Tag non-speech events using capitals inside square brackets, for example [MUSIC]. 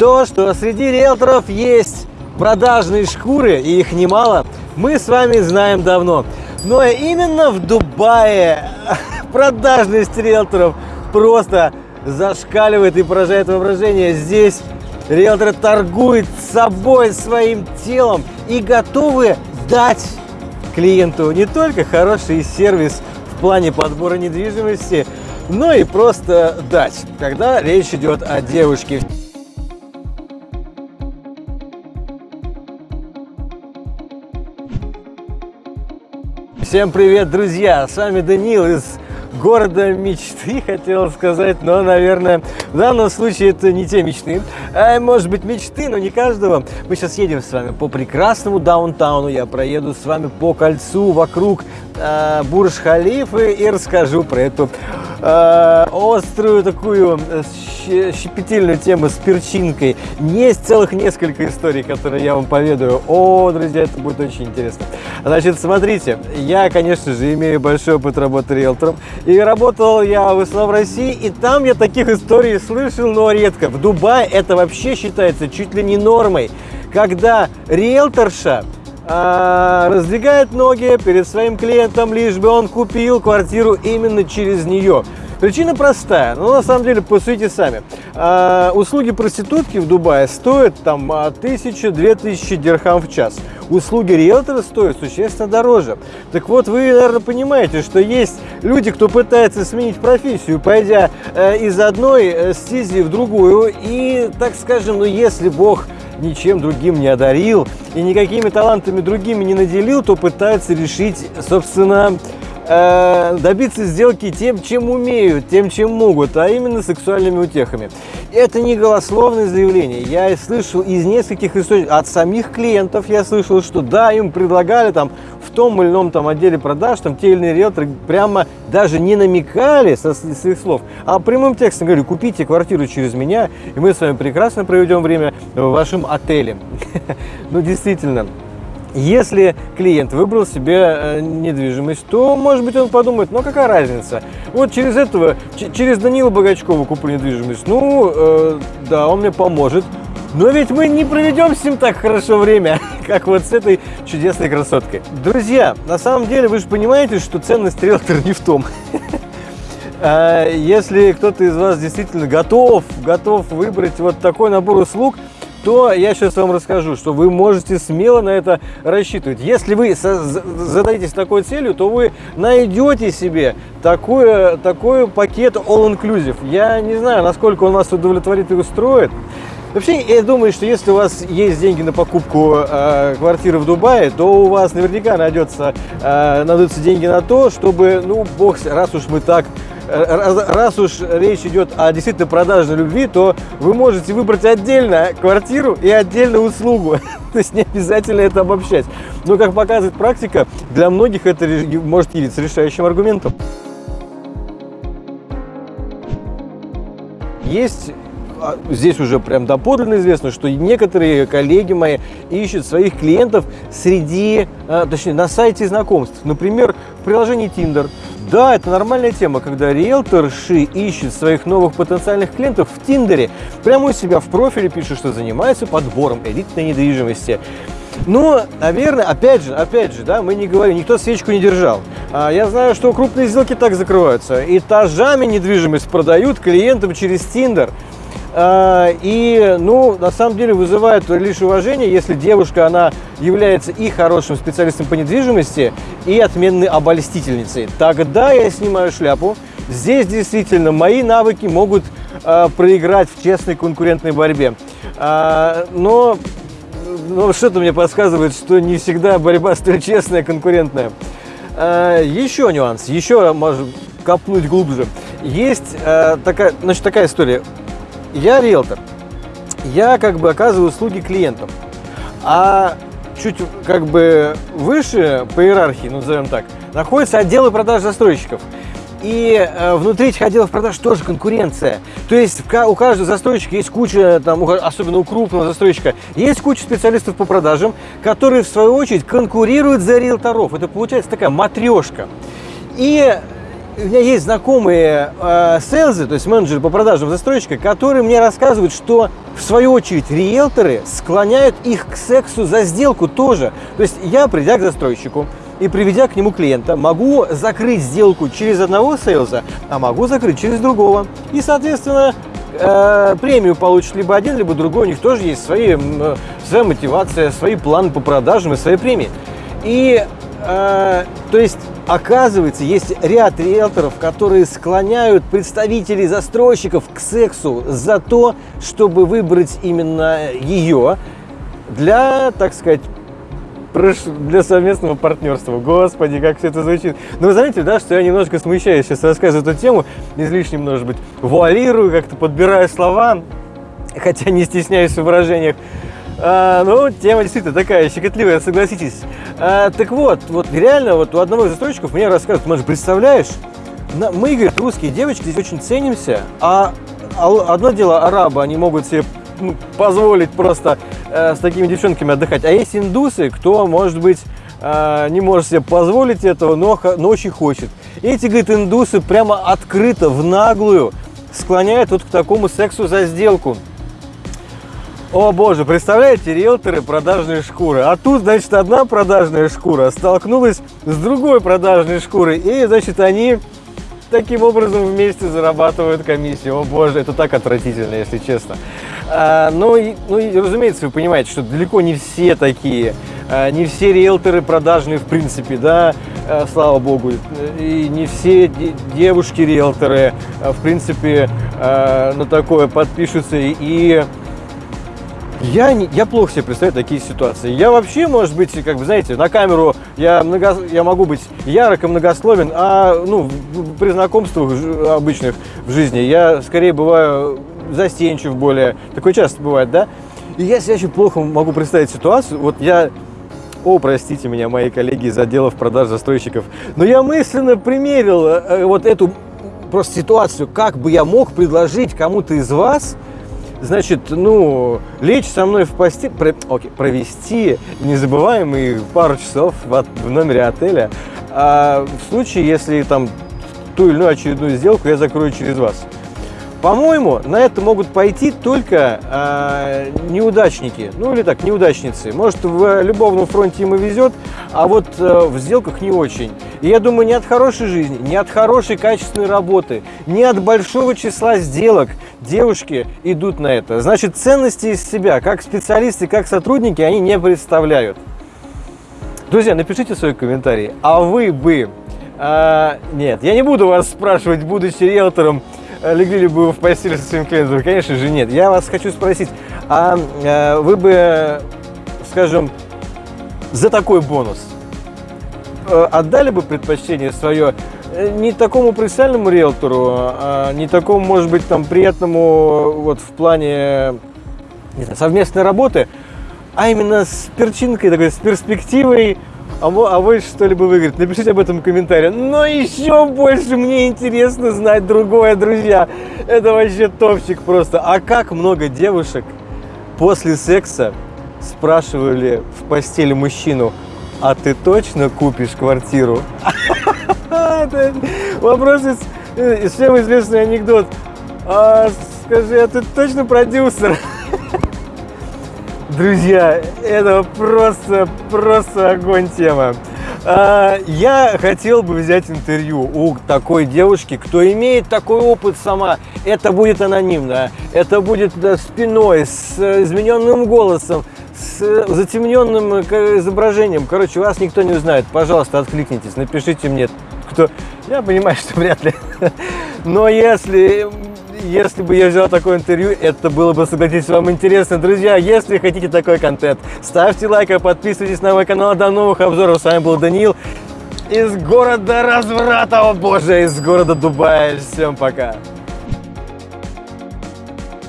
То, что среди риэлторов есть продажные шкуры, и их немало, мы с вами знаем давно. Но именно в Дубае [LAUGHS] продажность риэлторов просто зашкаливает и поражает воображение. Здесь риэлторы торгуют собой, своим телом и готовы дать клиенту не только хороший сервис в плане подбора недвижимости, но и просто дать, когда речь идет о девушке. Всем привет, друзья! С вами Данил из города мечты, хотел сказать, но, наверное, в данном случае это не те мечты. А, может быть, мечты, но не каждого. Мы сейчас едем с вами по прекрасному даунтауну, я проеду с вами по кольцу вокруг э, Бурж-Халифы и расскажу про эту э, острую такую э, щепетильную тему с перчинкой. Есть целых несколько историй, которые я вам поведаю. О, друзья, это будет очень интересно. Значит, смотрите, я, конечно же, имею большой опыт работы риэлтором. И работал я в основном в России, и там я таких историй слышал, но редко. В Дубае это вообще считается чуть ли не нормой, когда риэлторша а, раздвигает ноги перед своим клиентом, лишь бы он купил квартиру именно через нее. Причина простая, но на самом деле посудите сами. А, услуги проститутки в Дубае стоят там 1000-2000 дирхам в час. Услуги риэлтора стоят существенно дороже. Так вот, вы, наверное, понимаете, что есть люди, кто пытается сменить профессию, пойдя э, из одной э, стези в другую. И, так скажем, ну если Бог ничем другим не одарил и никакими талантами другими не наделил, то пытается решить, собственно, Э, добиться сделки тем, чем умеют, тем, чем могут, а именно сексуальными утехами. Это не голословное заявление. Я слышал из нескольких источников, от самих клиентов я слышал, что да, им предлагали там том или ином там отделе продаж, там те или иные риэлторы прямо даже не намекали со своих слов, а прямым текстом говорили, купите квартиру через меня, и мы с вами прекрасно проведем время в вашем отеле. [LAUGHS] Ну, действительно, если клиент выбрал себе э, недвижимость, то, может быть, он подумает, ну какая разница? Вот через этого, через Данила Богачкова куплю недвижимость, ну, э, да, он мне поможет. Но ведь мы не проведем с ним так хорошо время, [LAUGHS] как вот с этой чудесной красоткой. Друзья, на самом деле вы же понимаете, что ценность риэлтора не в том. [LAUGHS] А если кто-то из вас действительно готов, готов выбрать вот такой набор услуг, то я сейчас вам расскажу, что вы можете смело на это рассчитывать. Если вы зададитесь такой целью, то вы найдете себе такой, такой пакет all-inclusive. Я не знаю, насколько он вас удовлетворит и устроит. Вообще, я думаю, что если у вас есть деньги на покупку э, квартиры в Дубае, то у вас наверняка найдется, э, найдутся деньги на то, чтобы, ну, бог, раз уж мы так раз уж речь идет о действительно продажной любви, то вы можете выбрать отдельно квартиру и отдельно услугу. [LAUGHS] То есть не обязательно это обобщать. Но, как показывает практика, для многих это может явиться решающим аргументом. Есть здесь уже прям доподлинно известно, что некоторые коллеги мои ищут своих клиентов среди, а, точнее, на сайте знакомств. Например, в приложении Tinder. Да, это нормальная тема, когда риэлторши ищет своих новых потенциальных клиентов в Тиндере. Прямо у себя в профиле пишет, что занимается подбором элитной недвижимости. Но, наверное, опять же, опять же, да, мы не говорим, никто свечку не держал. А, я знаю, что крупные сделки так закрываются. Этажами недвижимость продают клиентам через Тиндер. А, и, ну, на самом деле вызывает лишь уважение, если девушка, она является и хорошим специалистом по недвижимости, и отменной обольстительницей. Тогда я снимаю шляпу. Здесь действительно мои навыки могут э, проиграть в честной конкурентной борьбе. А, но, но что-то мне подсказывает, что не всегда борьба столь честная, конкурентная. А, еще нюанс, еще можно копнуть глубже. Есть такая, значит, такая история я риэлтор, я как бы оказываю услуги клиентам, а чуть как бы выше по иерархии, ну, назовем так, находятся отделы продаж застройщиков. И э, внутри этих отделов продаж тоже конкуренция. То есть у каждого застройщика есть куча, там, особенно у крупного застройщика, есть куча специалистов по продажам, которые в свою очередь конкурируют за риэлторов. Это получается такая матрешка. И у меня есть знакомые э, то есть менеджеры по продажам застройщика, которые мне рассказывают, что в свою очередь риэлторы склоняют их к сексу за сделку тоже. То есть я, придя к застройщику и приведя к нему клиента, могу закрыть сделку через одного сейлза, а могу закрыть через другого. И, соответственно, э, премию получит либо один, либо другой. У них тоже есть свои, э, своя мотивация, свои планы по продажам и свои премии. И э, то есть Оказывается, есть ряд риэлторов, которые склоняют представителей застройщиков к сексу за то, чтобы выбрать именно ее для, так сказать, для совместного партнерства. Господи, как все это звучит. Но вы заметили, да, что я немножко смущаюсь сейчас рассказываю эту тему, излишне, может быть, вуалирую, как-то подбираю слова, хотя не стесняюсь в выражениях. А, ну, тема действительно такая щекотливая, согласитесь. А, так вот, вот реально, вот у одного из застройщиков мне рассказывают, может, представляешь, мы, говорит, русские девочки здесь очень ценимся, а, а одно дело арабы, они могут себе ну, позволить просто э, с такими девчонками отдыхать, а есть индусы, кто, может быть, э, не может себе позволить этого, но, но очень хочет. Эти, говорит, индусы прямо открыто, в наглую склоняют вот к такому сексу за сделку. О боже, представляете, риэлторы продажные шкуры. А тут, значит, одна продажная шкура столкнулась с другой продажной шкурой. И, значит, они таким образом вместе зарабатывают комиссию. О боже, это так отвратительно, если честно. А, ну, и, ну и, разумеется, вы понимаете, что далеко не все такие. А, не все риэлторы продажные, в принципе, да, а, слава богу. И не все девушки-риэлторы, а, в принципе, а, на такое подпишутся. И я, не, я плохо себе представляю такие ситуации. Я вообще, может быть, как вы знаете, на камеру я, много, я могу быть ярок и многословен, а ну, при знакомствах обычных в жизни я скорее бываю застенчив более. Такое часто бывает, да? И я себе очень плохо могу представить ситуацию. Вот я о, простите меня, мои коллеги из отделов продаж застройщиков. Но я мысленно примерил э, вот эту просто ситуацию, как бы я мог предложить кому-то из вас значит, ну, лечь со мной в постель, про, окей, провести незабываемые пару часов в, в номере отеля, а в случае, если там ту или иную очередную сделку я закрою через вас. По-моему, на это могут пойти только э, неудачники, ну или так, неудачницы. Может, в любовном фронте им и везет, а вот э, в сделках не очень. И я думаю, не от хорошей жизни, не от хорошей качественной работы, не от большого числа сделок девушки идут на это. Значит, ценности из себя, как специалисты, как сотрудники, они не представляют. Друзья, напишите свои комментарии. А вы бы... Э, нет, я не буду вас спрашивать, будучи риэлтором, легли ли бы вы в постель со своим клиентом? Конечно же нет. Я вас хочу спросить, а э, вы бы, скажем, за такой бонус э, отдали бы предпочтение свое не такому профессиональному риэлтору, а не такому, может быть, там приятному вот в плане знаю, совместной работы, а именно с перчинкой такой, с перспективой а, а вы что-либо выиграть? Напишите об этом в комментариях. Но еще больше мне интересно знать другое, друзья. Это вообще топчик просто. А как много девушек после секса спрашивали в постели мужчину, а ты точно купишь квартиру? [LAUGHS] Вопрос из всем известный анекдот. А, скажи, а ты точно продюсер? Друзья, это просто, просто огонь тема. А, я хотел бы взять интервью у такой девушки, кто имеет такой опыт сама. Это будет анонимно, это будет спиной, с измененным голосом, с затемненным изображением. Короче, вас никто не узнает. Пожалуйста, откликнитесь, напишите мне, кто... Я понимаю, что вряд ли. [LAUGHS] Но если если бы я взял такое интервью, это было бы, согласитесь, вам интересно. Друзья, если хотите такой контент, ставьте лайк, подписывайтесь на мой канал. До новых обзоров. С вами был Даниил из города разврата, о боже, из города Дубая. Всем пока.